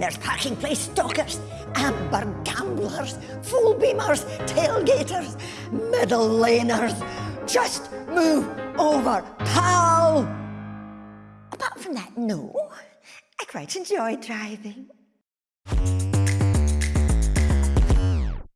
There's parking place stalkers, amber gamblers, full beamers, tailgaters, middle laners. Just move over, pal! Apart from that, no. I quite enjoy driving.